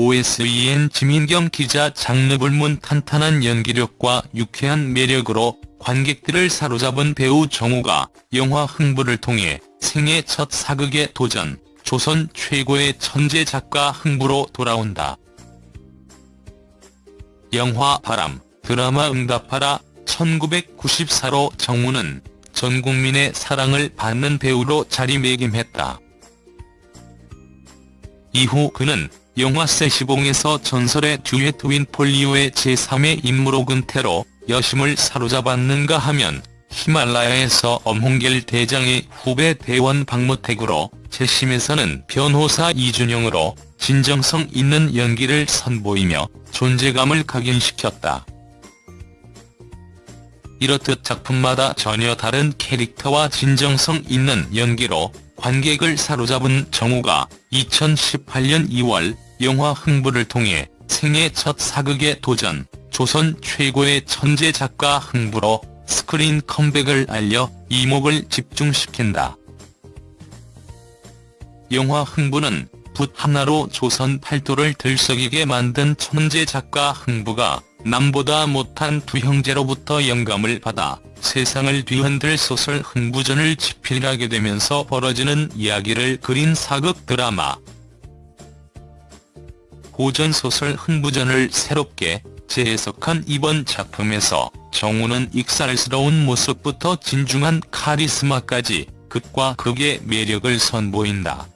OSEN 지민경 기자 장르 불문 탄탄한 연기력과 유쾌한 매력으로 관객들을 사로잡은 배우 정우가 영화 흥부를 통해 생애 첫 사극에 도전, 조선 최고의 천재 작가 흥부로 돌아온다. 영화 바람, 드라마 응답하라 1994로 정우는 전 국민의 사랑을 받는 배우로 자리매김했다. 이후 그는 영화 세시봉에서 전설의 듀엣 윈폴리오의 제3의 임무로 근태로 여심을 사로잡았는가 하면 히말라야에서 엄홍길 대장의 후배 대원 박모택으로 재심에서는 변호사 이준영으로 진정성 있는 연기를 선보이며 존재감을 각인시켰다. 이렇듯 작품마다 전혀 다른 캐릭터와 진정성 있는 연기로 관객을 사로잡은 정우가 2018년 2월 영화 흥부를 통해 생애 첫 사극에 도전, 조선 최고의 천재 작가 흥부로 스크린 컴백을 알려 이목을 집중시킨다. 영화 흥부는 붓 하나로 조선 팔도를 들썩이게 만든 천재 작가 흥부가 남보다 못한 두 형제로부터 영감을 받아 세상을 뒤흔들 소설 흥부전을 집필하게 되면서 벌어지는 이야기를 그린 사극 드라마. 고전소설 흥부전을 새롭게 재해석한 이번 작품에서 정우는 익살스러운 모습부터 진중한 카리스마까지 극과 극의 매력을 선보인다.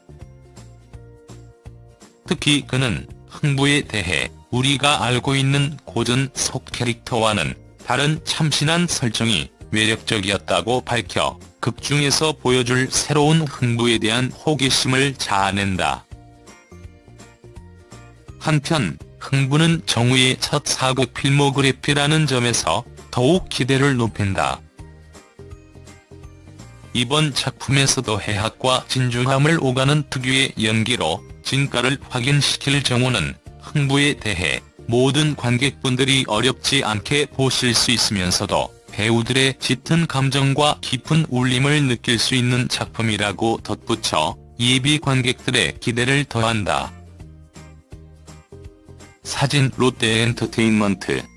특히 그는 흥부에 대해 우리가 알고 있는 고전 속 캐릭터와는 다른 참신한 설정이 매력적이었다고 밝혀 극중에서 보여줄 새로운 흥부에 대한 호기심을 자아낸다. 한편 흥부는 정우의 첫 사극 필모그래피라는 점에서 더욱 기대를 높인다. 이번 작품에서도 해학과 진중함을 오가는 특유의 연기로 진가를 확인시킬 정우는 흥부에 대해 모든 관객분들이 어렵지 않게 보실 수 있으면서도 배우들의 짙은 감정과 깊은 울림을 느낄 수 있는 작품이라고 덧붙여 예비 관객들의 기대를 더한다. 사진 롯데엔터테인먼트